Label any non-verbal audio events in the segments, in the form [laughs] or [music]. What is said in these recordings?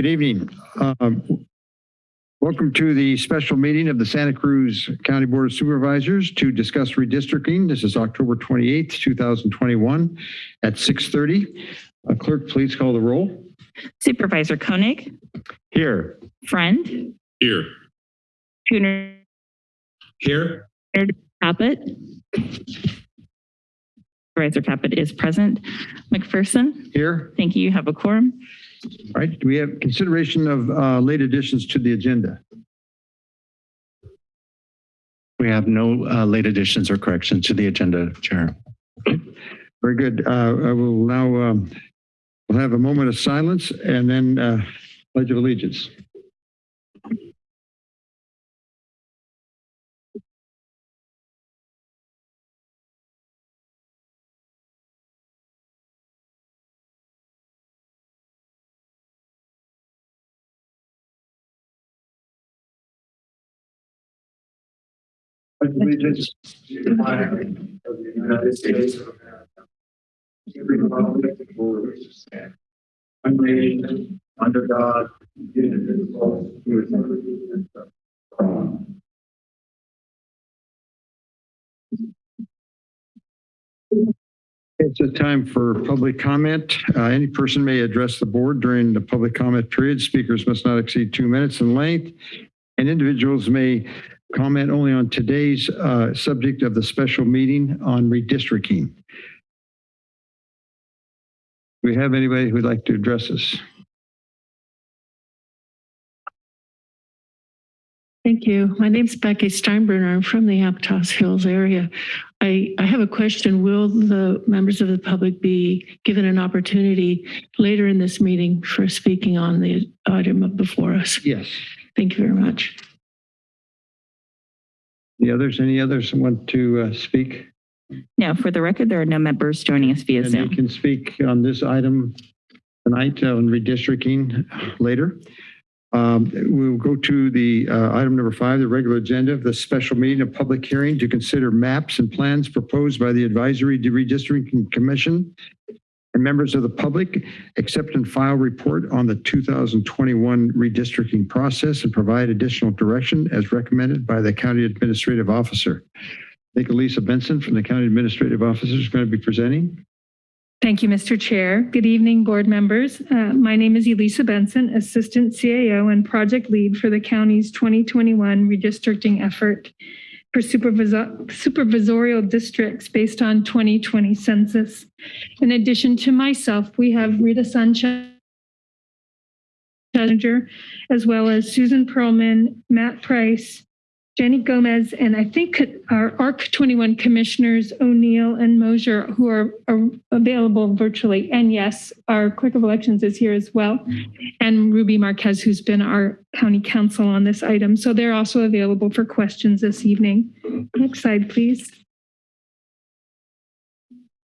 Good evening. Um, Welcome to the special meeting of the Santa Cruz County Board of Supervisors to discuss redistricting. This is October 28th, 2021 at 6:30. Uh, Clerk, please call the roll. Supervisor Koenig, Here. Friend, Here. Tuner Here. Caput. Supervisor Caput is present. McPherson, Here. thank you. You have a quorum. All right. Do we have consideration of uh, late additions to the agenda? We have no uh, late additions or corrections to the agenda, Chair. Very good. Uh, I will now, um, we'll have a moment of silence and then uh, pledge of allegiance. Pledge allegiance to the flag of the United States of America. to the republic for which it stands, one nation, under God, indivisible, with liberty and justice. It's a time for public comment. Uh, Any person may address the board during the public comment period. Speakers must not exceed two minutes in length. And individuals may comment only on today's uh, subject of the special meeting on redistricting. Do we have anybody who'd like to address us? Thank you. My name's Becky Steinbruner. I'm from the Aptos Hills area. I, I have a question. Will the members of the public be given an opportunity later in this meeting for speaking on the item before us? Yes. Thank you very much. The others, any others want to uh, speak? Now, for the record, there are no members joining us via And they Zoom. can speak on this item tonight on redistricting later. Um, We'll go to the uh, item number five, the regular agenda of the special meeting of public hearing to consider maps and plans proposed by the Advisory Redistricting Commission and members of the public, accept and file report on the 2021 redistricting process and provide additional direction as recommended by the county administrative officer. I Benson from the county administrative officer is going to be presenting. Thank you, Mr. Chair. Good evening, board members. Uh, My name is Elisa Benson, Assistant CAO and Project Lead for the county's 2021 redistricting effort for supervisor- supervisorial districts based on 2020 census. In addition to myself, we have Rita Sanchez, as well as Susan Perlman, Matt Price, Jenny Gomez, and I think our ARC 21 commissioners, O'Neill and Mosier, who are, are available virtually. And yes, our clerk of elections is here as well. And Ruby Marquez, who's been our county counsel on this item. So they're also available for questions this evening. Next slide, please.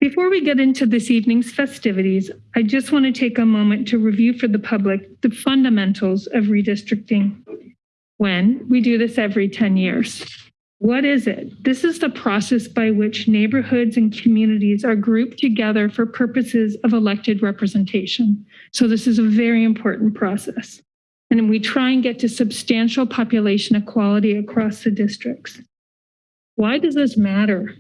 Before we get into this evening's festivities, I just want to take a moment to review for the public the fundamentals of redistricting when we do this every 10 years. What is it? This is the process by which neighborhoods and communities are grouped together for purposes of elected representation. So this is a very important process. And we try and get to substantial population equality across the districts. Why does this matter?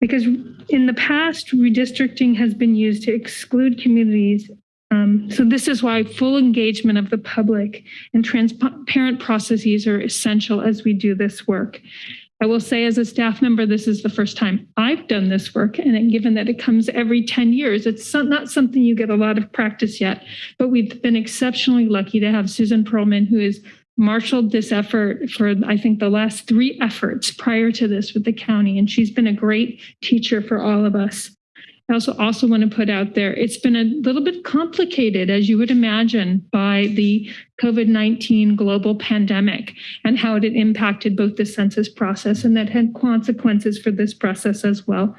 Because in the past, redistricting has been used to exclude communities um, so this is why full engagement of the public and transparent processes are essential as we do this work. I will say as a staff member, this is the first time I've done this work. And given that it comes every 10 years, it's not something you get a lot of practice yet, but we've been exceptionally lucky to have Susan Perlman, who has marshaled this effort for, I think, the last three efforts prior to this with the county. And she's been a great teacher for all of us. I also also want to put out there, it's been a little bit complicated, as you would imagine, by the COVID-19 global pandemic and how it impacted both the census process and that had consequences for this process as well.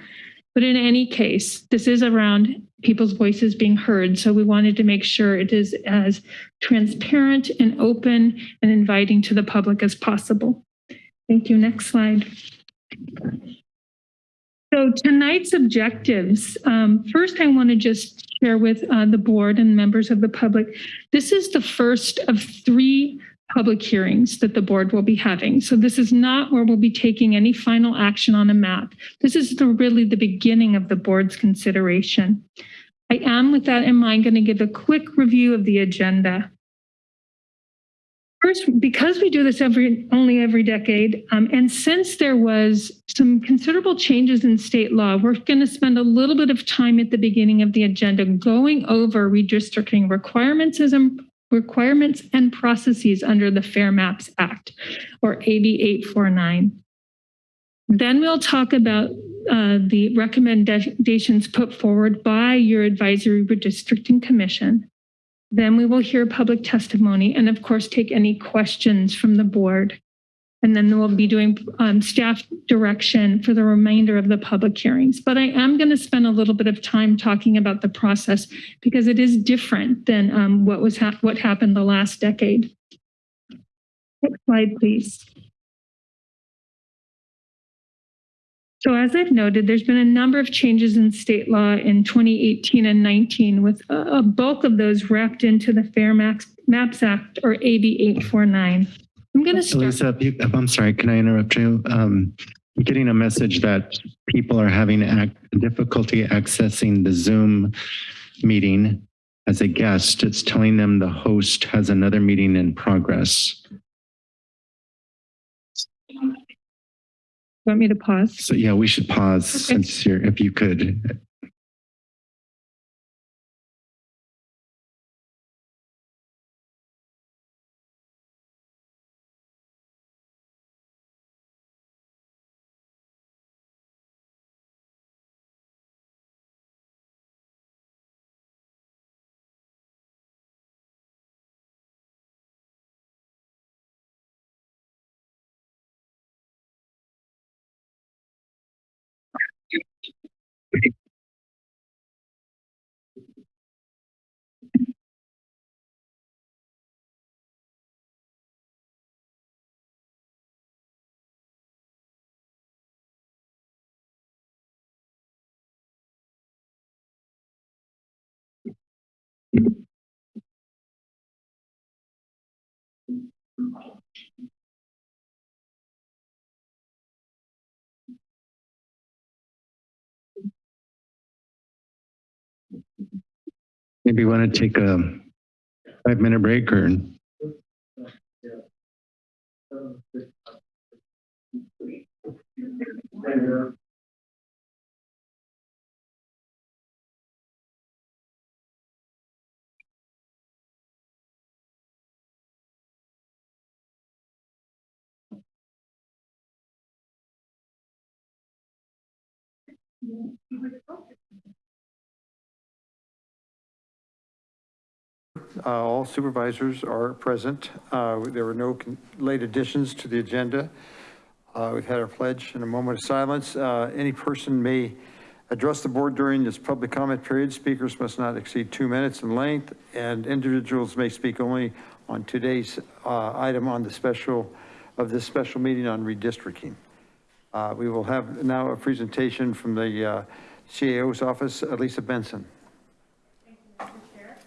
But in any case, this is around people's voices being heard. So we wanted to make sure it is as transparent and open and inviting to the public as possible. Thank you. Next slide. So tonight's objectives, um, first I want to just share with uh, the board and members of the public. This is the first of three public hearings that the board will be having. So this is not where we'll be taking any final action on a map. This is the, really the beginning of the board's consideration. I am, with that in mind, going to give a quick review of the agenda. First, because we do this every, only every decade, um, and since there was some considerable changes in state law, we're going to spend a little bit of time at the beginning of the agenda going over redistricting requirements as requirements and processes under the Fair Maps Act, or AB 849. Then we'll talk about uh, the recommendations put forward by your advisory redistricting commission. Then we will hear public testimony and of course take any questions from the board. And then we'll be doing um, staff direction for the remainder of the public hearings. But I am going to spend a little bit of time talking about the process because it is different than um, what was hap- what happened the last decade. Next slide, please. So as I've noted, there's been a number of changes in state law in 2018 and 19, with a bulk of those wrapped into the Fair Maps, Maps Act or AB 849. I'm going to start. Elisa, I'm sorry, can I interrupt you? Um, I'm getting a message that people are having ac- difficulty accessing the Zoom meeting as a guest. It's telling them the host has another meeting in progress. Want me to pause? So yeah, we should pause Okay. since you're, if you could. Maybe you want to take a five minute break or? Uh, All supervisors are present. Uh, There were no late additions to the agenda. Uh, We've had our pledge and a moment of silence. Uh, Any person may address the board during this public comment period. Speakers must not exceed two minutes in length, and individuals may speak only on today's uh, item on the special, of this special meeting on redistricting. Uh, We will have now a presentation from the uh, CAO's office, Elisa Benson. Thank you, Mr. Chair.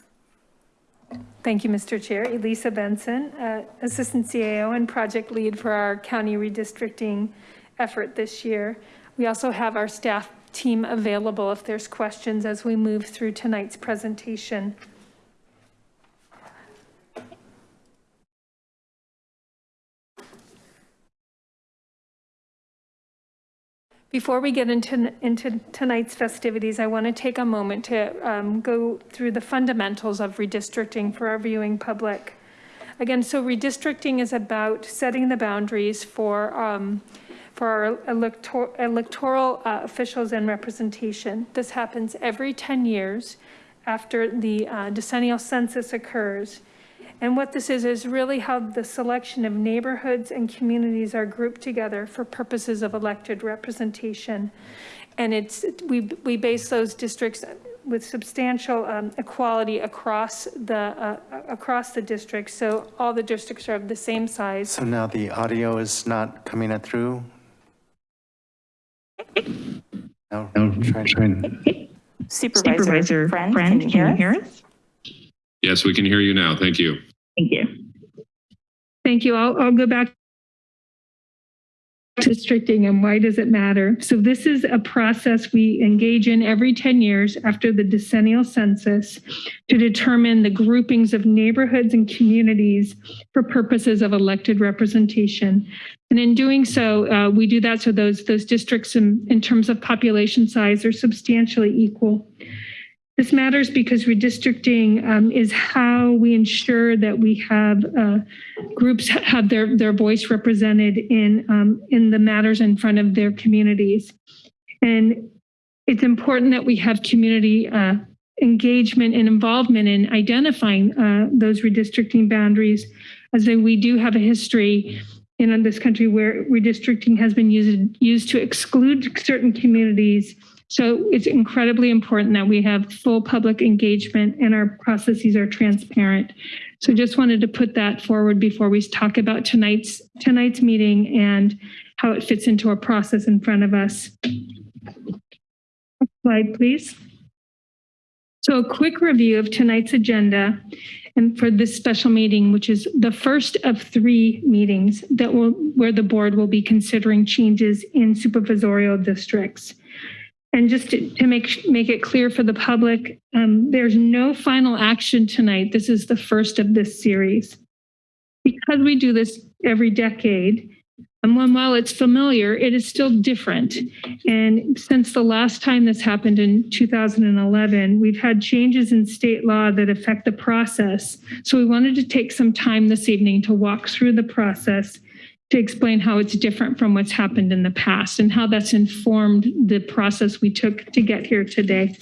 Thank you, Mr. Chair. Elisa Benson, uh, Assistant CAO and Project Lead for our county redistricting effort this year. We also have our staff team available if there's questions as we move through tonight's presentation. Before we get into, into tonight's festivities, I want to take a moment to um, go through the fundamentals of redistricting for our viewing public. Again, so redistricting is about setting the boundaries for, um, for our elector- electoral uh, officials and representation. This happens every 10 years after the uh, decennial census occurs. And what this is, is really how the selection of neighborhoods and communities are grouped together for purposes of elected representation. And it's, we, we base those districts with substantial um, equality across the, uh, across the district. So all the districts are of the same size. So now the audio is not coming it through? No, No, try, try. Supervisor Friend, can you hear us? Yes, we can hear you now. Thank you. Thank you. Thank you. I'll, I'll go back to districting and why does it matter? So this is a process we engage in every 10 years after the decennial census to determine the groupings of neighborhoods and communities for purposes of elected representation. And in doing so, uh, we do that so those, those districts in, in terms of population size are substantially equal. This matters because redistricting um, is how we ensure that we have uh, groups have their, their voice represented in, um, in the matters in front of their communities. And it's important that we have community uh, engagement and involvement in identifying uh, those redistricting boundaries, as we do have a history in this country where redistricting has been used, used to exclude certain communities so it's incredibly important that we have full public engagement and our processes are transparent. So just wanted to put that forward before we talk about tonight's tonight's meeting and how it fits into our process in front of us. Next Slide, please. So a quick review of tonight's agenda and for this special meeting, which is the first of three meetings that will where the board will be considering changes in supervisorial districts. And just to, to make, make it clear for the public, um, there's no final action tonight. This is the first of this series. Because we do this every decade, and when, while it's familiar, it is still different. And since the last time this happened in 2011, we've had changes in state law that affect the process. So we wanted to take some time this evening to walk through the process to explain how it's different from what's happened in the past and how that's informed the process we took to get here today.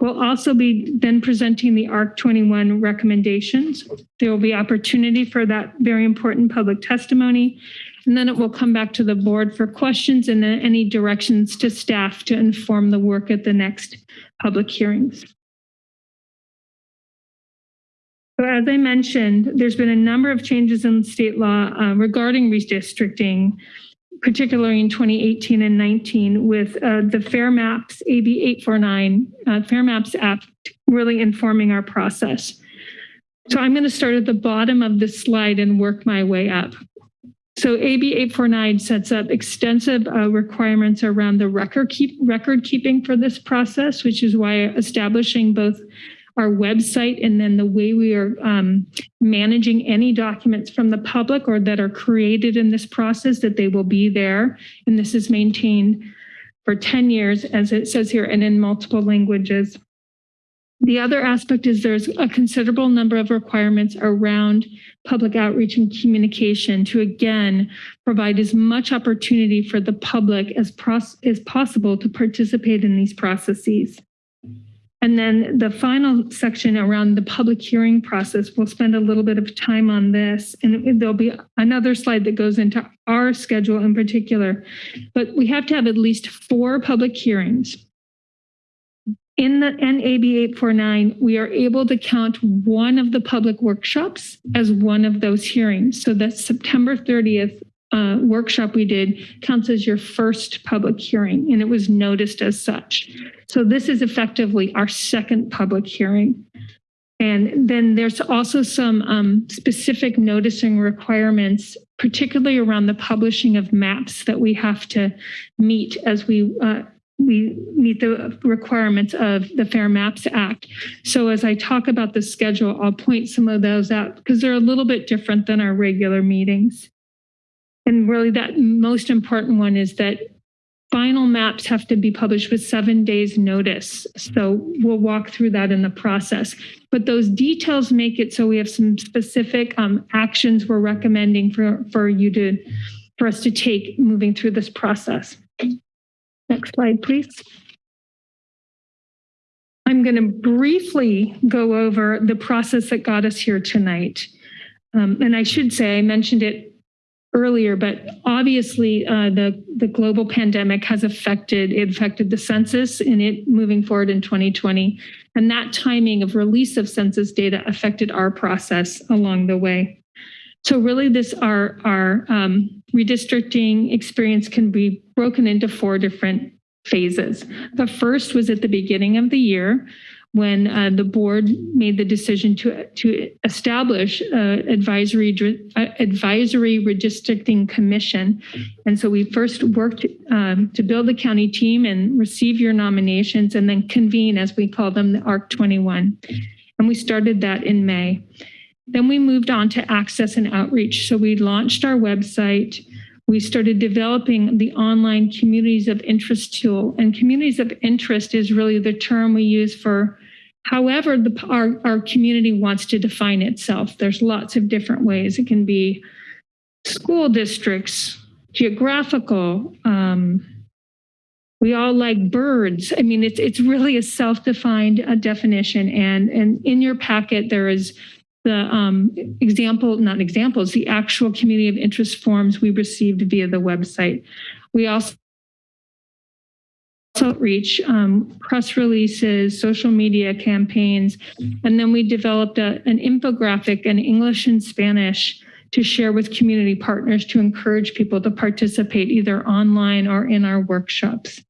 We'll also be then presenting the ARC 21 recommendations. There will be opportunity for that very important public testimony. And then it will come back to the board for questions and then any directions to staff to inform the work at the next public hearings. So as I mentioned, there's been a number of changes in state law uh, regarding redistricting, particularly in 2018 and 19 with uh, the Fair Maps AB 849, uh, Fair Maps Act really informing our process. So I'm going to start at the bottom of this slide and work my way up. So AB 849 sets up extensive uh, requirements around the record keep record keeping for this process, which is why establishing both our website and then the way we are um, managing any documents from the public or that are created in this process, that they will be there. And this is maintained for 10 years, as it says here, and in multiple languages. The other aspect is there's a considerable number of requirements around public outreach and communication to again provide as much opportunity for the public as, as possible to participate in these processes. And then the final section around the public hearing process, we'll spend a little bit of time on this. And there'll be another slide that goes into our schedule in particular. But we have to have at least four public hearings. In the NAB 849, we are able to count one of the public workshops as one of those hearings. So that September 30th uh, workshop we did counts as your first public hearing, and it was noticed as such. So this is effectively our second public hearing. And then there's also some um, specific noticing requirements, particularly around the publishing of maps that we have to meet as we uh, we meet the requirements of the Fair Maps Act. So as I talk about the schedule, I'll point some of those out because they're a little bit different than our regular meetings. And really that most important one is that final maps have to be published with seven days notice. So we'll walk through that in the process. But those details make it so we have some specific um, actions we're recommending for, for you to, for us to take moving through this process. Next slide, please. I'm going to briefly go over the process that got us here tonight. Um, and I should say, I mentioned it earlier, but obviously uh, the, the global pandemic has affected, it affected the census and it moving forward in 2020. And that timing of release of census data affected our process along the way. So really this, our, our um, redistricting experience can be broken into four different phases. The first was at the beginning of the year when uh, the board made the decision to, to establish uh, advisory, uh, advisory redistricting commission. And so we first worked um, to build the county team and receive your nominations and then convene, as we call them, the ARC 21. And we started that in May. Then we moved on to access and outreach. So we launched our website. We started developing the online communities of interest tool. And communities of interest is really the term we use for however the, our, our community wants to define itself. There's lots of different ways. It can be school districts, geographical, um, we all like birds. I mean, it's it's really a self-defined uh, definition, and and in your packet there is the um, example, not examples, the actual community of interest forms we received via the website. We also outreach, um, press releases, social media campaigns, and then we developed a, an infographic in English and Spanish to share with community partners to encourage people to participate either online or in our workshops.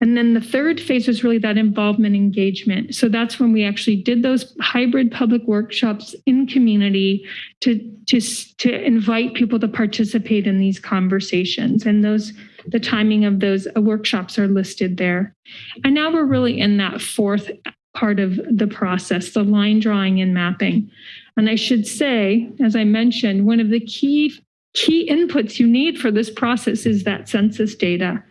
And then the third phase was really that involvement engagement. So that's when we actually did those hybrid public workshops in community to, to, to invite people to participate in these conversations. And those, the timing of those uh, workshops are listed there. And now we're really in that fourth part of the process, the line drawing and mapping. And I should say, as I mentioned, one of the key key inputs you need for this process is that census data.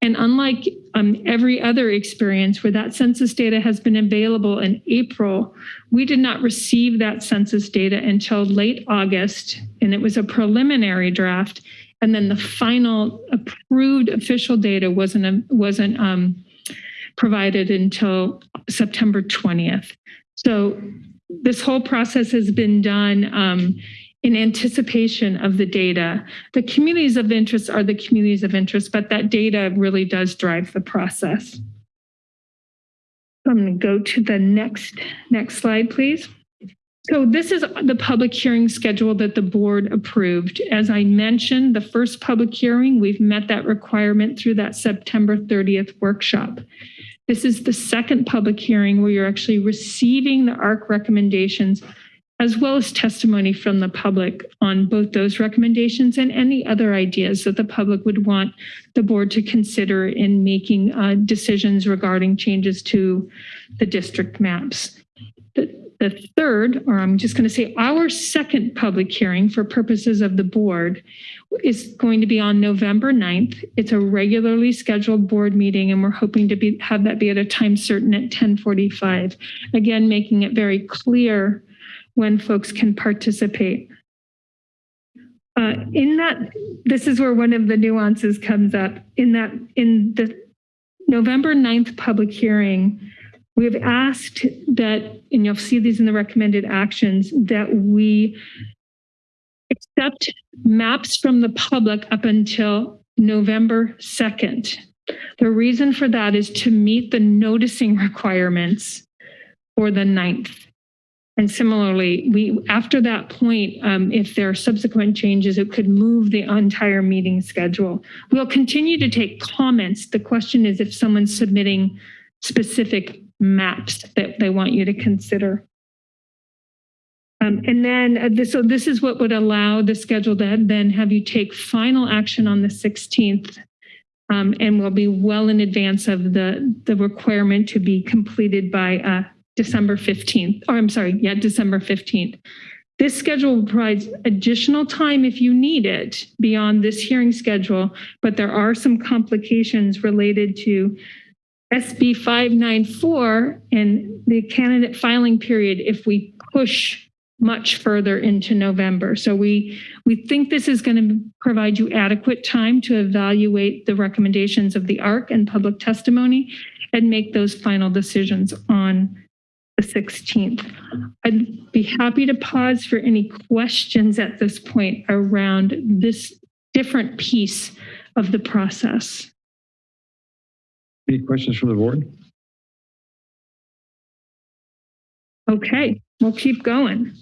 And unlike um, every other experience where that census data has been available in April, we did not receive that census data until late August, and it was a preliminary draft. And then the final approved official data wasn't wasn't um, provided until September 20th. So this whole process has been done um, in anticipation of the data. The communities of interest are the communities of interest, but that data really does drive the process. I'm going to go to the next next slide, please. So this is the public hearing schedule that the board approved. As I mentioned, the first public hearing, we've met that requirement through that September 30th workshop. This is the second public hearing where you're actually receiving the ARC recommendations as well as testimony from the public on both those recommendations and any other ideas that the public would want the board to consider in making uh, decisions regarding changes to the district maps. The, the third, or I'm just going to say our second public hearing for purposes of the board is going to be on November 9th. It's a regularly scheduled board meeting and we're hoping to be have that be at a time certain at 1045. Again, making it very clear when folks can participate. Uh, in that, this is where one of the nuances comes up. In that, in the November 9th public hearing, we've asked that, and you'll see these in the recommended actions, that we accept maps from the public up until November 2nd. The reason for that is to meet the noticing requirements for the 9th. And similarly, we after that point, um, if there are subsequent changes, it could move the entire meeting schedule. We'll continue to take comments. The question is if someone's submitting specific maps that they want you to consider. Um, and then, uh, this, so this is what would allow the schedule to then have you take final action on the 16th um, and will be well in advance of the, the requirement to be completed by uh, December 15th, or I'm sorry, yeah, December 15th. This schedule provides additional time if you need it beyond this hearing schedule, but there are some complications related to SB 594 and the candidate filing period if we push much further into November. So we we think this is going to provide you adequate time to evaluate the recommendations of the ARC and public testimony and make those final decisions on the 16th. I'd be happy to pause for any questions at this point around this different piece of the process. Any questions from the board? Okay, we'll keep going.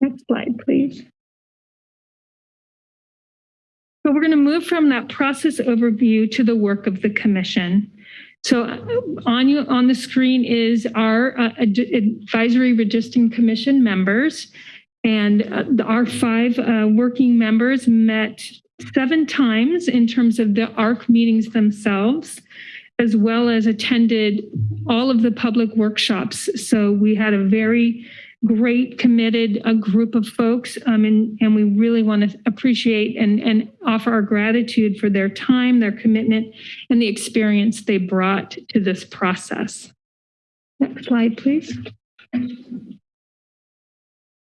Next slide, please. So we're going to move from that process overview to the work of the commission. So uh, on you, on the screen is our uh, ad- advisory redistricting commission members. And uh, our five uh, working members met seven times in terms of the ARC meetings themselves, as well as attended all of the public workshops. So we had a very great, committed a group of folks, um, and, and we really want to appreciate and, and offer our gratitude for their time, their commitment, and the experience they brought to this process. Next slide, please.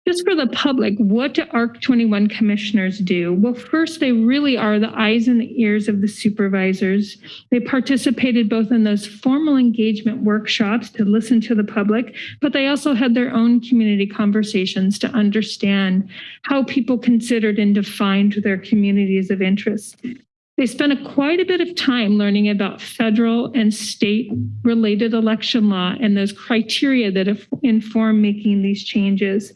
Just for the public, what do ARC 21 commissioners do? Well, first, they really are the eyes and the ears of the supervisors. They participated both in those formal engagement workshops to listen to the public, but they also had their own community conversations to understand how people considered and defined their communities of interest. They spent a, quite a bit of time learning about federal and state related election law and those criteria that inform making these changes.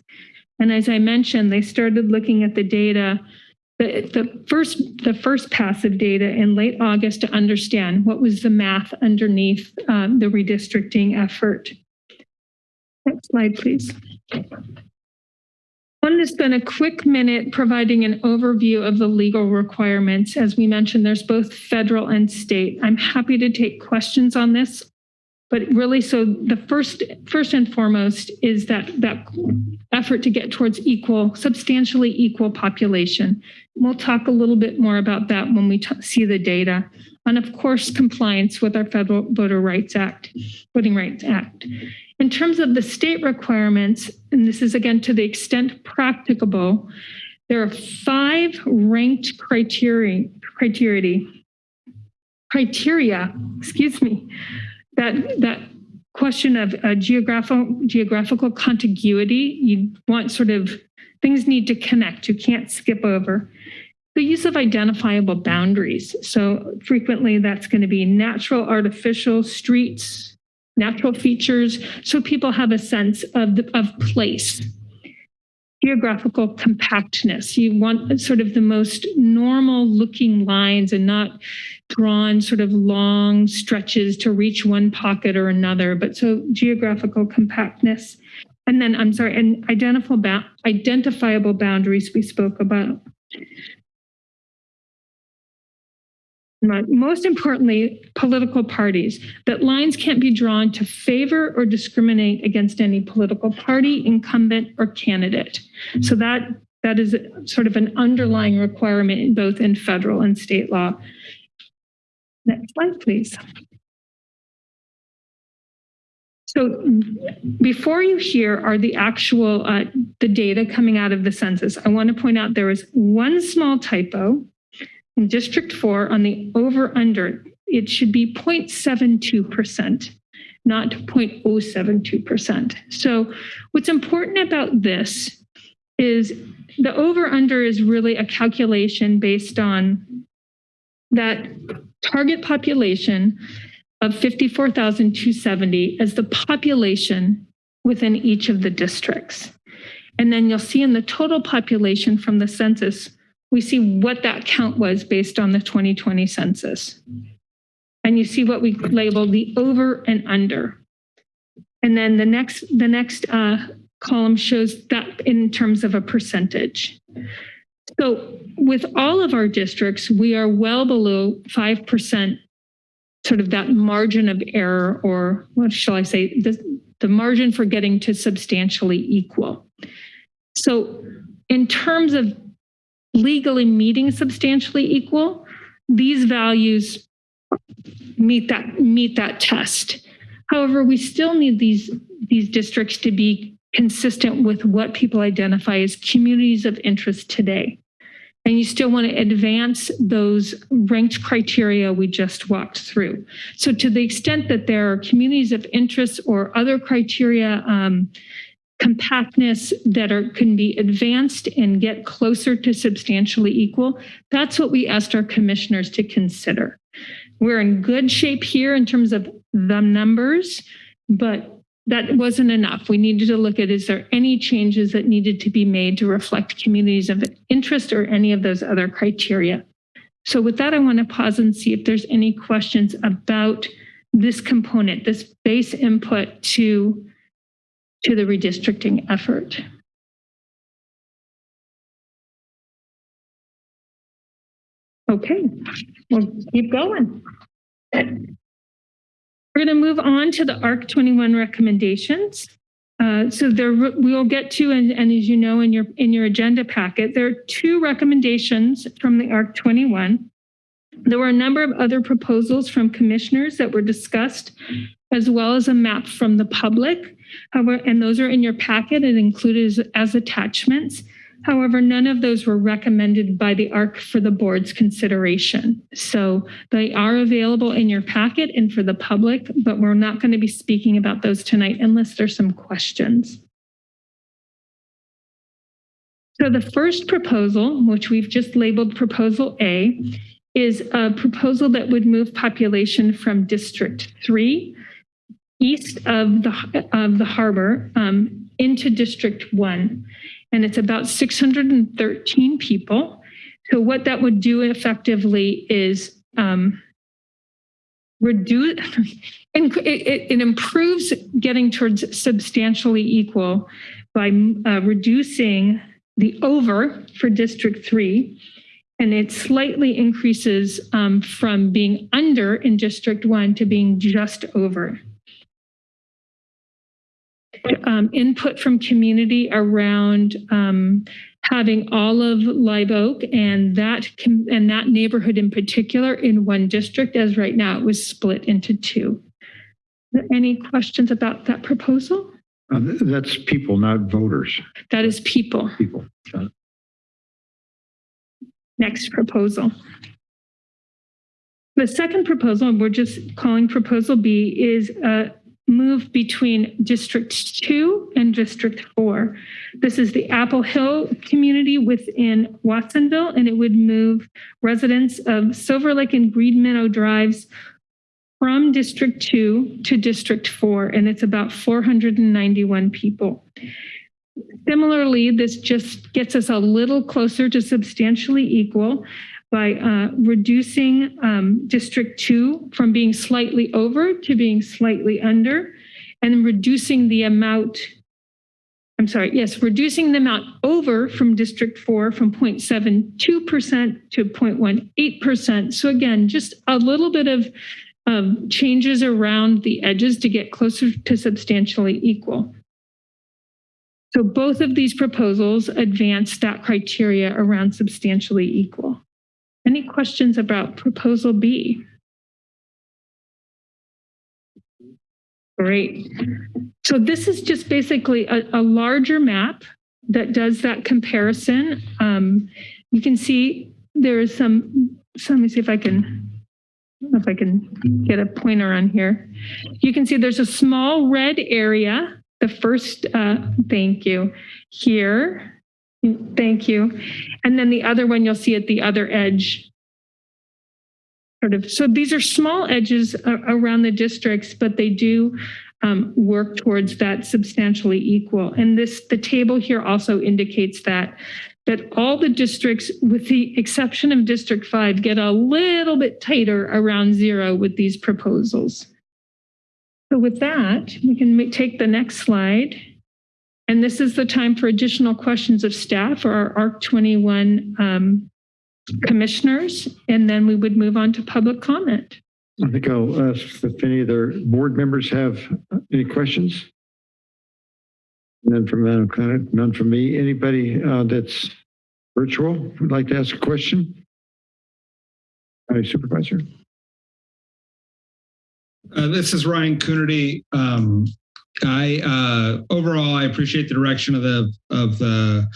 And as I mentioned, they started looking at the data, the, the first the first pass of data in late August to understand what was the math underneath um, the redistricting effort. Next slide, please. I wanted to spend a quick minute providing an overview of the legal requirements. As we mentioned, there's both federal and state. I'm happy to take questions on this, but really, so the first, first and foremost is that that effort to get towards equal, substantially equal population. We'll talk a little bit more about that when we see the data. And of course, compliance with our Federal Voter Rights Act, Voting Rights Act. In terms of the state requirements, and this is again to the extent practicable, there are five ranked criteria, criteria, criteria, excuse me, that that question of geographical geographical contiguity. You want sort of things need to connect. You can't skip over. The use of identifiable boundaries. So frequently that's going to be natural, artificial, streets, natural features, so people have a sense of the, of place. Geographical compactness. You want sort of the most normal looking lines and not drawn sort of long stretches to reach one pocket or another, but so geographical compactness. And then, I'm sorry, and identifiable, identifiable boundaries we spoke about. Most importantly, political parties, that lines can't be drawn to favor or discriminate against any political party, incumbent, or candidate. So that that is sort of an underlying requirement both in federal and state law. Next slide, please. So before you hear are the actual uh, the data coming out of the census. I want to point out there was one small typo in District 4 on the over under. It should be 0.72%, not 0.072%. So what's important about this is the over under is really a calculation based on that target population of 54,270 as the population within each of the districts. And then you'll see in the total population from the census, we see what that count was based on the 2020 census. And you see what we label the over and under. And then the next, the next uh, column shows that in terms of a percentage. So with all of our districts, we are well below 5% sort of that margin of error, or what shall I say, the, the margin for getting to substantially equal. So in terms of legally meeting substantially equal, these values meet that meet that test. However, we still need these these districts to be consistent with what people identify as communities of interest today. And you still want to advance those ranked criteria we just walked through. So to the extent that there are communities of interest or other criteria, um, compactness that are can be advanced and get closer to substantially equal, that's what we asked our commissioners to consider. We're in good shape here in terms of the numbers, but that wasn't enough. We needed to look at is there any changes that needed to be made to reflect communities of interest or any of those other criteria. So with that, I want to pause and see if there's any questions about this component, this base input to, to the redistricting effort. Okay, we'll keep going. We're going to move on to the ARC 21 recommendations. Uh, So there, we'll get to, and, and as you know, in your, in your agenda packet, there are two recommendations from the ARC 21. There were a number of other proposals from commissioners that were discussed, as well as a map from the public. However, and those are in your packet and included as, as attachments. However, none of those were recommended by the ARC for the board's consideration. So they are available in your packet and for the public, but we're not going to be speaking about those tonight unless there's some questions. So the first proposal, which we've just labeled Proposal A, is a proposal that would move population from District 3 east of the, of the harbor um, into District 1 and it's about 613 people. So what that would do effectively is um, reduce, [laughs] and it, it, improves getting towards substantially equal by uh, reducing the over for District 3. And it slightly increases um, from being under in District 1 to being just over um, input from community around um, having all of Live Oak and that and that neighborhood in particular in one district, as right now it was split into two. Any questions about that proposal? Uh, That's people, not voters, That is people. people. Next proposal. The second proposal, and we're just calling Proposal B, is a move between District 2 and District 4. This is the Apple Hill community within Watsonville, and it would move residents of Silver Lake and Green Meadow Drives from District 2 to District 4, and it's about 491 people. Similarly, this just gets us a little closer to substantially equal by uh, reducing um, District 2 from being slightly over to being slightly under, and reducing the amount, I'm sorry, yes, reducing the amount over from District 4 from 0.72% to 0.18%. So again, just a little bit of um, changes around the edges to get closer to substantially equal. So both of these proposals advance that criteria around substantially equal. Any questions about proposal B? Great. So this is just basically a, a larger map that does that comparison. Um, you can see there is some, so let me see if I can, if I can get a pointer on here. You can see there's a small red area, the first, uh, thank you, here. Thank you. And then the other one you'll see at the other edge. Sort of, so these are small edges around the districts, but they do um, work towards that substantially equal. And this, the table here also indicates that, that all the districts, with the exception of District 5, get a little bit tighter around zero with these proposals. So with that, we can take the next slide. And this is the time for additional questions of staff or our ARC 21 um, commissioners, and then we would move on to public comment. I think I'll ask if any of their board members have any questions. None from Madam Clerk, none from me. Anybody uh, that's virtual would like to ask a question? County Supervisor? Uh, this is Ryan Coonerty. Um, I uh, overall I appreciate the direction of the of the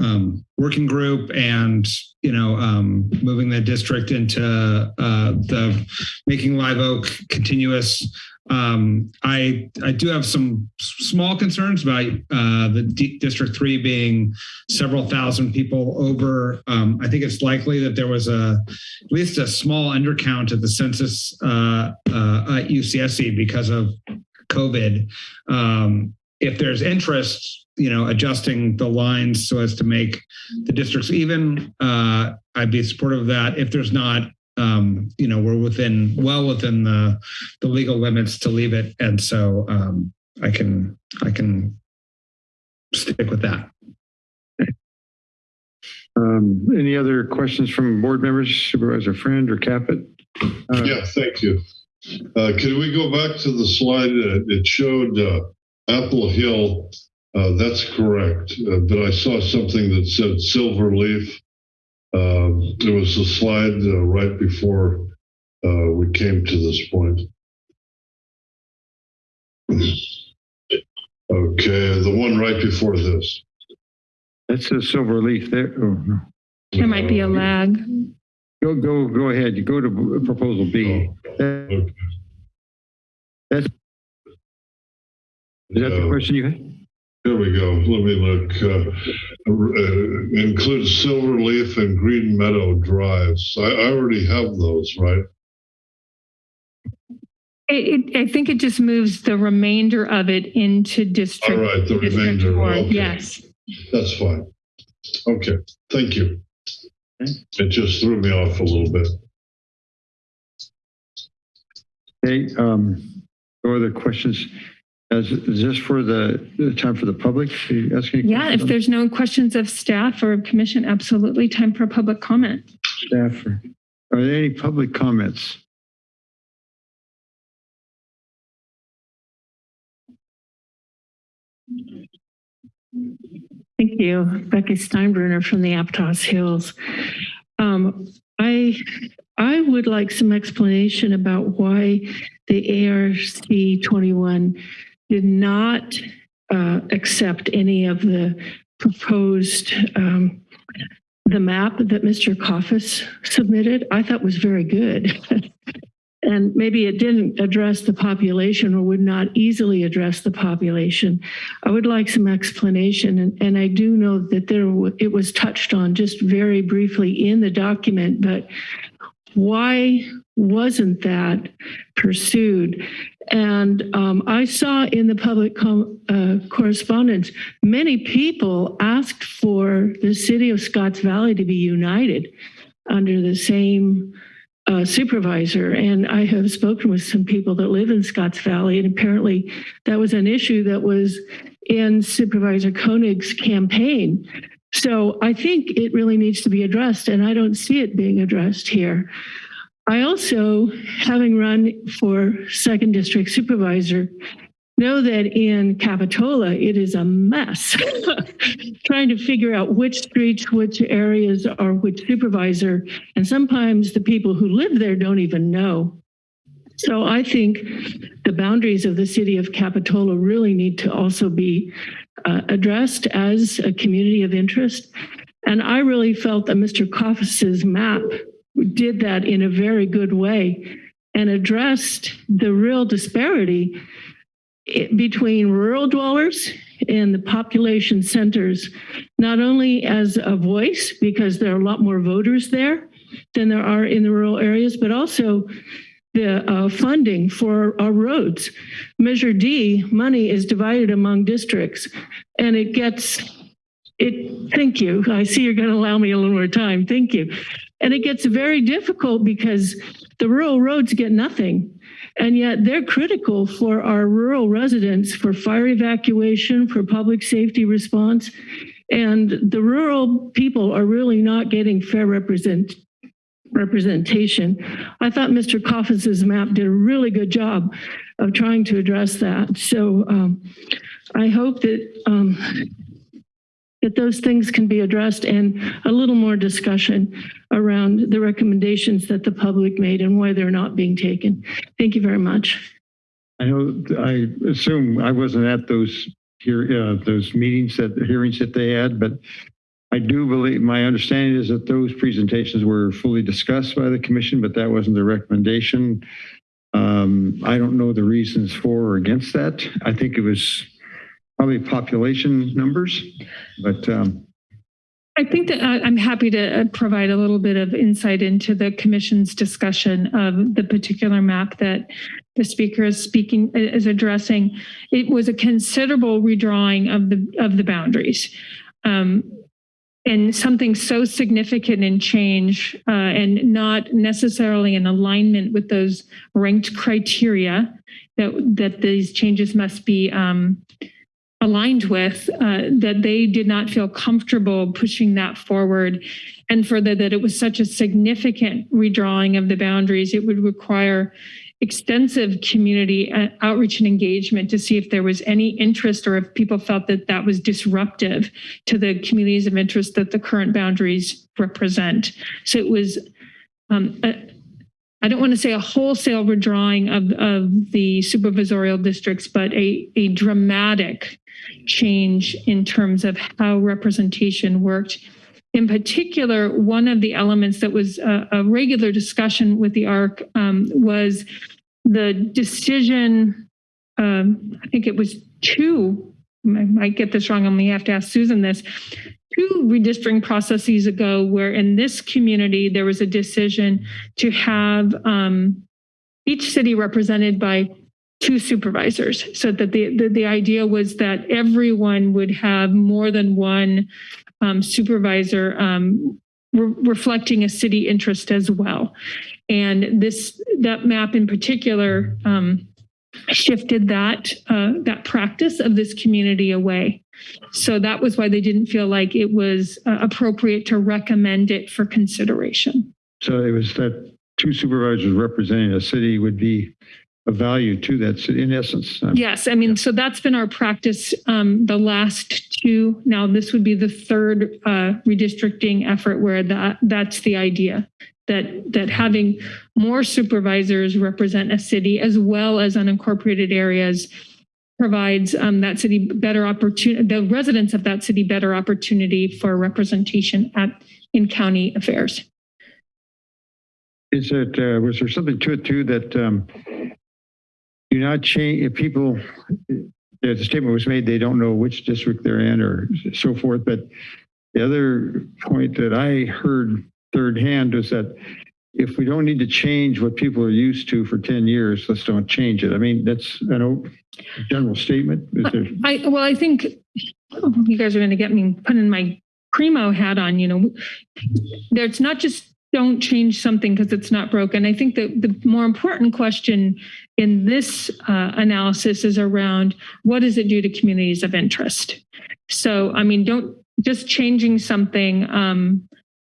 um, working group and you know um, moving the district into uh, the making Live Oak continuous. Um, I I do have some small concerns about uh, the D District Three being several thousand people over. Um, I think it's likely that there was a at least a small undercount of the census uh, uh, at UCSC because of COVID. Um, if there's interest you know, adjusting the lines so as to make the districts even. Uh, I'd be supportive of that. If there's not, um, you know, we're within, well within the, the legal limits to leave it. And so, um, I can, I can stick with that. Um, any other questions from board members, Supervisor Friend or Caput? Uh, Yeah, thank you. Uh, Can we go back to the slide? Uh, It showed uh, Apple Hill. Uh, That's correct, Uh, but I saw something that said Silver Leaf. Um, There was a slide uh, right before uh, we came to this point. [clears throat] Okay, the one right before this. That's a silver leaf there. Oh, no. There might be a lag. Go, go, go ahead. You go to proposal B. That- Okay. That's, is that the question you had? Here we go. Let me look. Uh, uh, Includes Silver Leaf and Green Meadow Drives. I I already have those, right? It, it, I think it just moves the remainder of it into district. All right, the district remainder. okay. Yes. That's fine. Okay, thank you. It just threw me off a little bit. Okay, um, no other questions? Is, is this for the, the time for the public? Are you asking? any Yeah, if there's no questions of staff or commission, absolutely time for public comment. Staff, or- are there any public comments? Thank you. Becky Steinbruner from the Aptos Hills. Um, I, I would like some explanation about why the ARC 21 did not uh, accept any of the proposed, um, the map that Mr. Coffis submitted. I thought was very good. [laughs] And maybe it didn't address the population or would not easily address the population. I would like some explanation, and, and I do know that there, it was touched on just very briefly in the document, but why wasn't that pursued? And um, I saw in the public uh, correspondence, many people asked for the city of Scotts Valley to be united under the same uh, supervisor. And I have spoken with some people that live in Scotts Valley, and apparently that was an issue that was in Supervisor Koenig's campaign. So I think it really needs to be addressed, and I don't see it being addressed here. I also, having run for second district supervisor, know that in Capitola, it is a mess. [laughs] Trying to figure out which streets, which areas are which supervisor, and sometimes the people who live there don't even know. So I think the boundaries of the city of Capitola really need to also be uh, addressed as a community of interest. And I really felt that Mr. Coffis's map did that in a very good way and addressed the real disparity i- between rural dwellers and the population centers, not only as a voice, because there are a lot more voters there than there are in the rural areas, but also the uh, funding for our roads. Measure D, money is divided among districts, and it gets, it, thank you. I see you're going to allow me a little more time. Thank you. And it gets very difficult because the rural roads get nothing. And yet they're critical for our rural residents for fire evacuation, for public safety response. And the rural people are really not getting fair represent, representation. I thought Mr. Coffis's map did a really good job of trying to address that. So um, I hope that um, that those things can be addressed and a little more discussion around the recommendations that the public made and why they're not being taken. Thank you very much. I know, I assume I wasn't at those here, uh, those meetings that, hearings that they had, but I do believe, my understanding is that those presentations were fully discussed by the commission, but that wasn't the recommendation. Um, I don't know the reasons for or against that. I think it was probably population numbers, but, um, I think that I- I'm happy to uh, provide a little bit of insight into the commission's discussion of the particular map that the speaker is speaking, is addressing. It was a considerable redrawing of the, of the boundaries. Um, And something so significant in change uh, and not necessarily in alignment with those ranked criteria that, that these changes must be um, aligned with, uh, that they did not feel comfortable pushing that forward. And further, that it was such a significant redrawing of the boundaries, it would require extensive community uh, outreach and engagement to see if there was any interest or if people felt that that was disruptive to the communities of interest that the current boundaries represent. So it was, um, a- I don't want to say a wholesale redrawing of, of the supervisorial districts, but a, a dramatic change in terms of how representation worked. In particular, one of the elements that was a, a regular discussion with the ARC um, was the decision. Um, I think it was two. I might get this wrong. I'm gonna have to ask Susan this. Two redistricting processes ago, where in this community there was a decision to have um, each city represented by two supervisors so that the, the, the idea was that everyone would have more than one um, supervisor um, re- reflecting a city interest as well. And this, that map in particular um, shifted that, uh, that practice of this community away. So that was why they didn't feel like it was uh, appropriate to recommend it for consideration. So it was that two supervisors representing a city would be of value to that city, in essence. Um, Yes, I mean, so that's been our practice um, the last two. Now, this would be the third uh, redistricting effort where that that's the idea that that having more supervisors represent a city as well as unincorporated areas provides um, that city better opportunity, the residents of that city better opportunity for representation at in county affairs. Is it, uh, was there something to it too that, um, do not change, if people, the statement was made, they don't know which district they're in or so forth, but the other point that I heard third hand was that if we don't need to change what people are used to for 10 years, let's don't change it. I mean, that's an general statement. I, well, I think you guys are going to get me putting my primo hat on, you know. There's not just don't change something because it's not broken. I think that the more important question in this uh, analysis is around what does it do to communities of interest? So, I mean, don't just changing something um,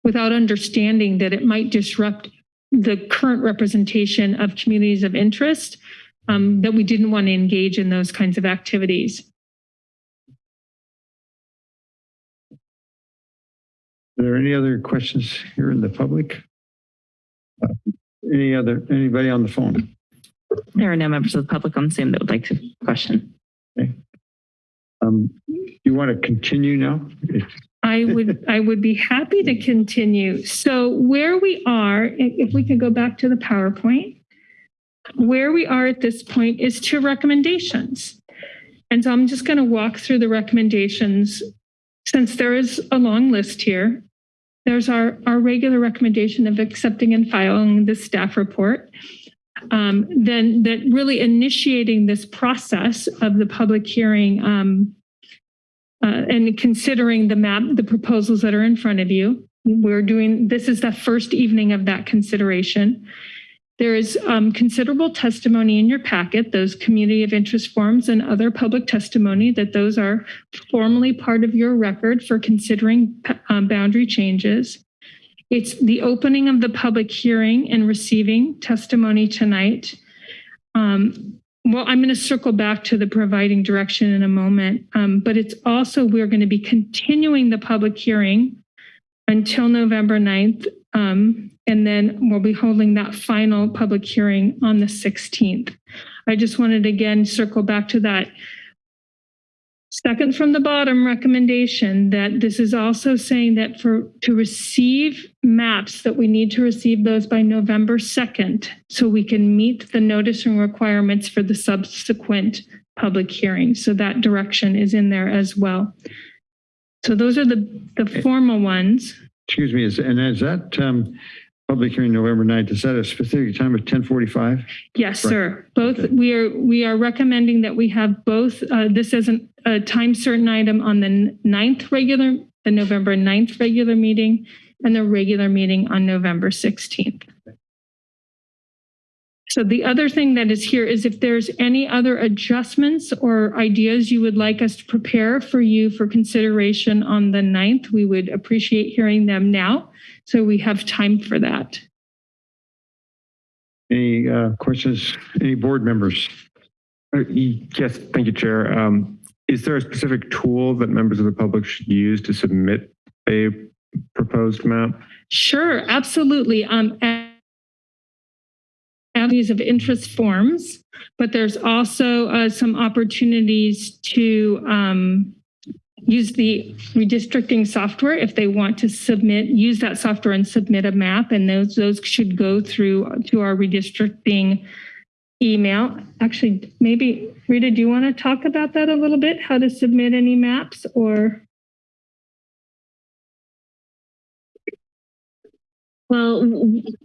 without understanding that it might disrupt the current representation of communities of interest, um, that we didn't want to engage in those kinds of activities. Are there any other questions here in the public? Uh, Any other, anybody on the phone? There are no members of the public on Zoom that would like to question. Um, You want to continue now? I would, [laughs] I would be happy to continue. So where we are, if we could go back to the PowerPoint, where we are at this point is to recommendations. And so I'm just going to walk through the recommendations. Since there is a long list here, there's our, our regular recommendation of accepting and filing the staff report. Um, then that really initiating this process of the public hearing um, uh, and considering the map, the proposals that are in front of you. We're doing, this is the first evening of that consideration. There is um, considerable testimony in your packet, those community of interest forms and other public testimony, that those are formally part of your record for considering um, boundary changes. It's the opening of the public hearing and receiving testimony tonight. Um, well, I'm going to circle back to the providing direction in a moment, um, but it's also, we're going to be continuing the public hearing until November 9th. Um, and then we'll be holding that final public hearing on the 16th. I just wanted to again circle back to that second from the bottom recommendation that this is also saying that for to receive maps that we need to receive those by November 2nd so we can meet the noticing requirements for the subsequent public hearing. So that direction is in there as well. So those are the, the formal ones. Excuse me, is, and is that um, public hearing November 9th, is that a specific time of 1045? Yes, Right. sir. Both, Okay. we are, we are recommending that we have both, uh, this as an- a time certain item on the n- ninth regular, the November 9th regular meeting and the regular meeting on November 16th. So the other thing that is here is if there's any other adjustments or ideas you would like us to prepare for you for consideration on the 9th, we would appreciate hearing them now. So we have time for that. Any uh, questions, any board members? Uh, Yes, thank you, Chair. Um, Is there a specific tool that members of the public should use to submit a proposed map? Sure, absolutely. Um, avenues of interest forms, but there's also uh, some opportunities to um, use the redistricting software if they want to submit, use that software and submit a map, and those those should go through to our redistricting email. Actually, maybe Rita, do you want to talk about that a little bit? How to submit any maps or? Well,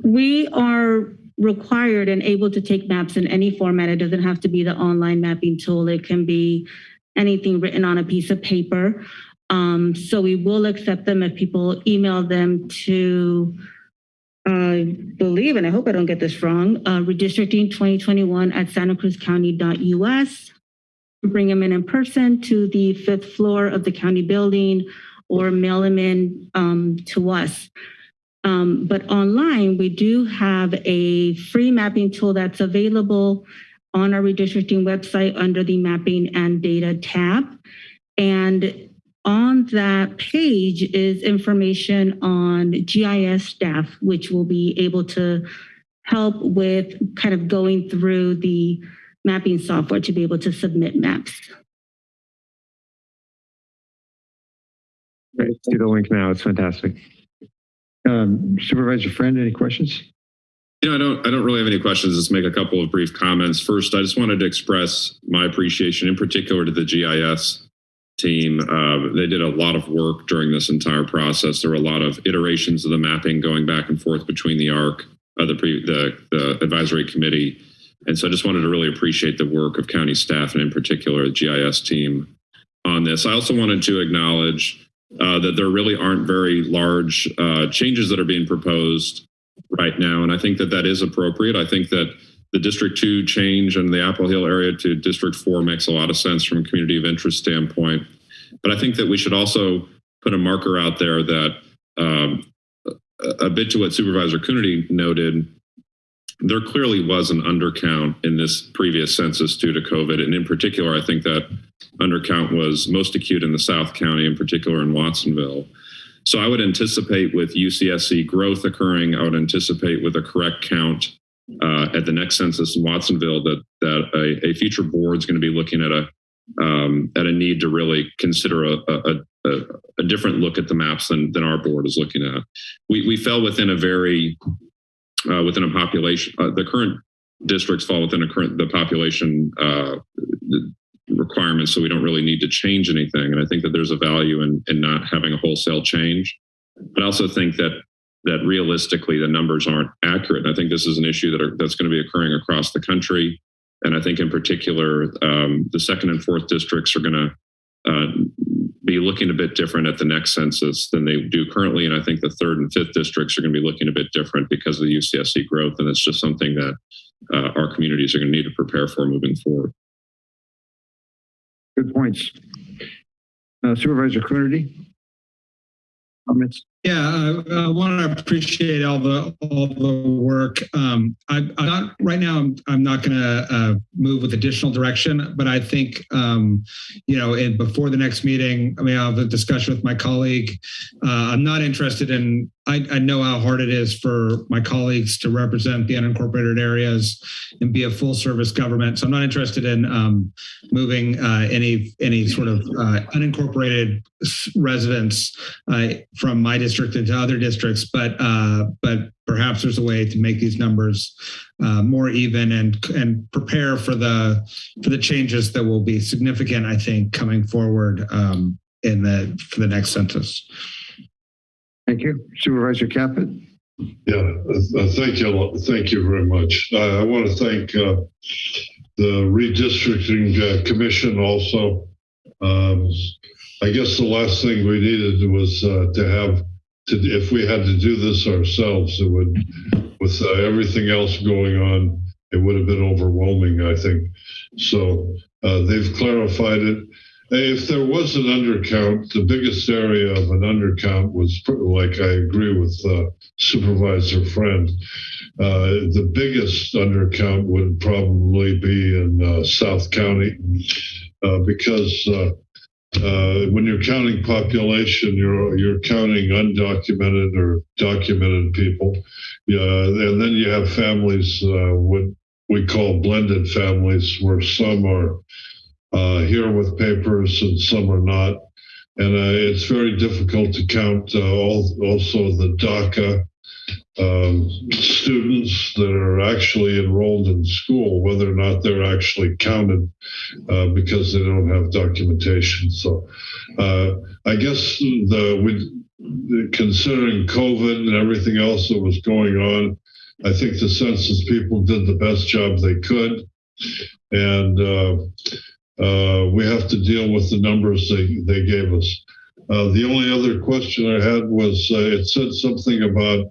we are required and able to take maps in any format. It doesn't have to be the online mapping tool. It can be anything written on a piece of paper. Um, so we will accept them if people email them to, I believe, and I hope I don't get this wrong, uh, redistricting 2021 at santacruzcounty.us. Bring them in in person to the fifth floor of the county building or mail them in um, to us. Um, but online, we do have a free mapping tool that's available on our redistricting website under the mapping and data tab. And on that page is information on GIS staff, which will be able to help with kind of going through the mapping software to be able to submit maps. I see the link now. It's fantastic. Um, Supervisor Friend, any questions? Know, I don't, I don't really have any questions. Let's make a couple of brief comments. First, I just wanted to express my appreciation in particular to the GIS team. Uh, they did a lot of work during this entire process. There were a lot of iterations of the mapping going back and forth between the ARC, uh, the, pre, the, the advisory committee. And so I just wanted to really appreciate the work of county staff and in particular the GIS team on this. I also wanted to acknowledge uh, that there really aren't very large uh, changes that are being proposed right now. And I think that that is appropriate. I think that the District 2 change in the Apple Hill area to District 4 makes a lot of sense from a community of interest standpoint. But I think that we should also put a marker out there that um, a a bit to what Supervisor Coonerty noted, there clearly was an undercount in this previous census due to COVID. And in particular, I think that undercount was most acute in the South County, in particular in Watsonville. So I would anticipate with UCSC growth occurring, I would anticipate with a correct count uh, at the next census in Watsonville that that a, a future board is going to be looking at a um, at a need to really consider a, a, a, a different look at the maps than than our board is looking at. We we fell within a very uh, within a population. Uh, the current districts fall within a current the population uh, requirements, so we don't really need to change anything. And I think that there's a value in in not having a wholesale change. But I also think that that realistically the numbers aren't accurate. And I think this is an issue that are, that's going to be occurring across the country. And I think in particular, um, the second and fourth districts are going to uh, be looking a bit different at the next census than they do currently. And I think the third and fifth districts are going to be looking a bit different because of the UCSC growth. And it's just something that uh, our communities are going to need to prepare for moving forward. Good points. Uh, Supervisor Coonerty? Comments? Yeah, I, I want to appreciate all the all the work. Um, I, I'm not right now. I'm I'm not going to uh, move with additional direction, but I think um, you know, in, before the next meeting, I mean, I'll have a discussion with my colleague. Uh, I'm not interested in. I, I know how hard it is for my colleagues to represent the unincorporated areas and be a full service government. So I'm not interested in um, moving uh, any any sort of uh, unincorporated residents uh, from my district into other districts, but uh, but perhaps there's a way to make these numbers uh, more even and and prepare for the for the changes that will be significant, I think, coming forward. Um, in the, for the next census. Thank you. Supervisor Caput? Yeah, uh, uh, thank you, thank you very much. Uh, I want to thank uh, the redistricting uh, commission also. Um, I guess the last thing we needed was uh, to have, to if we had to do this ourselves, it would, with uh, everything else going on, it would have been overwhelming, I think. So uh, they've clarified it. If there was an undercount, the biggest area of an undercount was, like I agree with uh, Supervisor Friend, uh, the biggest undercount would probably be in uh, South County uh, because uh, when you're counting population, you're you're counting undocumented or documented people, yeah, and then you have families uh, what we call blended families, where some are uh, here with papers and some are not. And uh, it's very difficult to count uh, also the DACA um, students that are actually enrolled in school, whether or not they're actually counted uh, because they don't have documentation. So uh, I guess the with considering COVID and everything else that was going on, I think the census people did the best job they could. And uh, uh, we have to deal with the numbers they, they gave us. Uh, the only other question I had was uh, it said something about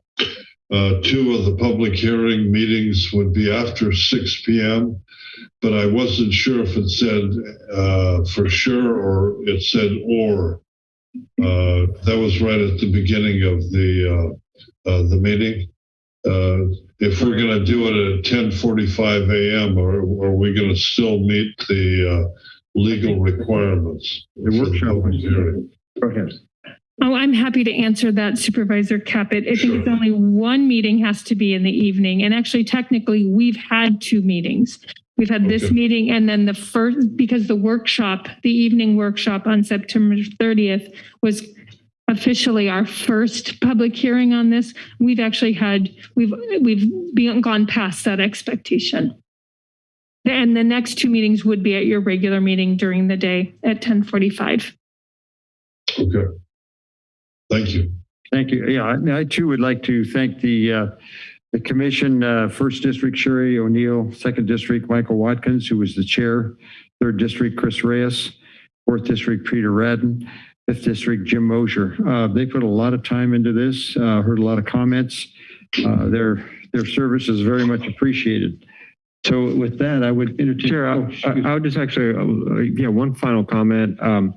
uh, two of the public hearing meetings would be after 6 p.m., but I wasn't sure if it said uh, for sure or it said or. Uh, that was right at the beginning of the uh, the meeting. if we're going to do it at 10:45 a.m., or, are we going to still meet the legal requirements? The workshop hearing. Go ahead. Oh, I'm happy to answer that, Supervisor Caput. I think it's only one meeting has to be in the evening. And actually, technically, we've had two meetings. We've had this Okay. meeting and then the first, because the workshop, the evening workshop on September 30th was officially our first public hearing on this. We've actually had, we've, we've been- gone past that expectation. And the next two meetings would be at your regular meeting during the day at 1045. Okay. Thank you. Thank you. Yeah, I I too would like to thank the, uh, the commission, uh, First District Sherry O'Neill, Second District Michael Watkins, who was the chair, Third District Chris Reyes, Fourth District Peter Radden, Fifth District Jim Mosier. Uh, They put a lot of time into this, uh, heard a lot of comments. Uh, Their, their service is very much appreciated. So with that, I would entertain. Chair, oh, I, I I would just actually, uh, yeah, one final comment. Um,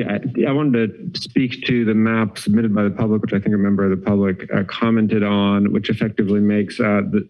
yeah, I- wanted to speak to the map submitted by the public, which I think a member of the public uh, commented on, which effectively makes uh, the,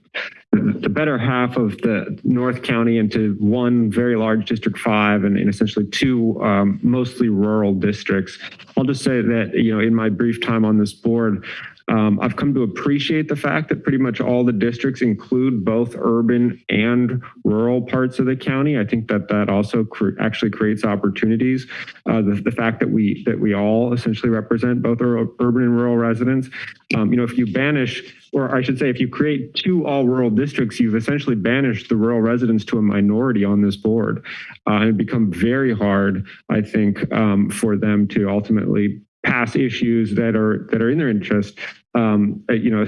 the better half of the North County into one very large District 5 and, and essentially two um, mostly rural districts. I'll just say that, you know, in my brief time on this board, um, I've come to appreciate the fact that pretty much all the districts include both urban and rural parts of the county. I think that that also actually creates opportunities. Uh, the, the fact that we that we all essentially represent both ur- urban and rural residents. Um, you know, if you banish, or I should say, if you create two all rural districts, you've essentially banished the rural residents to a minority on this board, uh, and it become very hard, I think, um, for them to ultimately pass issues that are that are in their interest. Um, you know,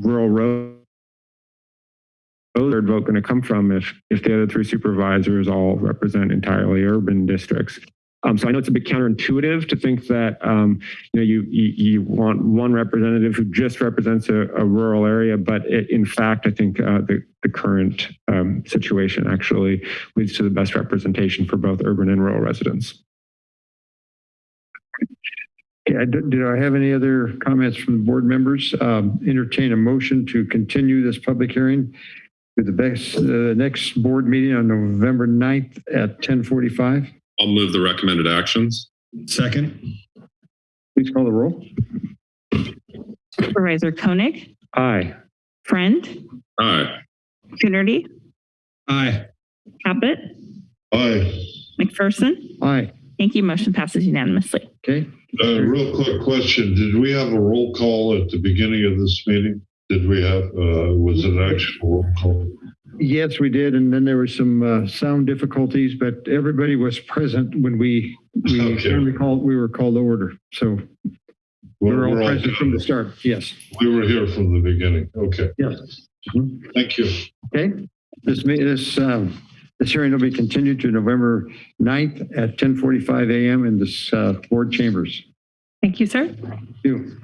rural road. Third vote going to come from if if the other three supervisors all represent entirely urban districts. Um, so I know it's a bit counterintuitive to think that um, you know you, you you want one representative who just represents a, a rural area, but it, in fact, I think uh, the the current um, situation actually leads to the best representation for both urban and rural residents. Yeah, did did I have any other comments from the board members? Um, Entertain a motion to continue this public hearing to the best, uh, next board meeting on November 9th at 1045. I'll move the recommended actions. Second? Please call the roll. Supervisor Koenig, Aye. Friend, Aye. Coonerty, Aye. Caput, Aye. McPherson. Aye. Thank you. Motion passes unanimously. Okay. Uh, real quick question. Did we have a roll call at the beginning of this meeting? Did we have, uh, was it an actual roll call? Yes, we did. And then there were some uh, sound difficulties, but everybody was present when we, we Okay. when we called, we were called to order. So we were all We're all- present from the start. Yes. We were here from the beginning. Okay, Yes. thank you. Okay. This, ma- this, um, this hearing will be continued to November 9th at 10:45 a.m. in this uh, board chambers. Thank you, sir. Thank you.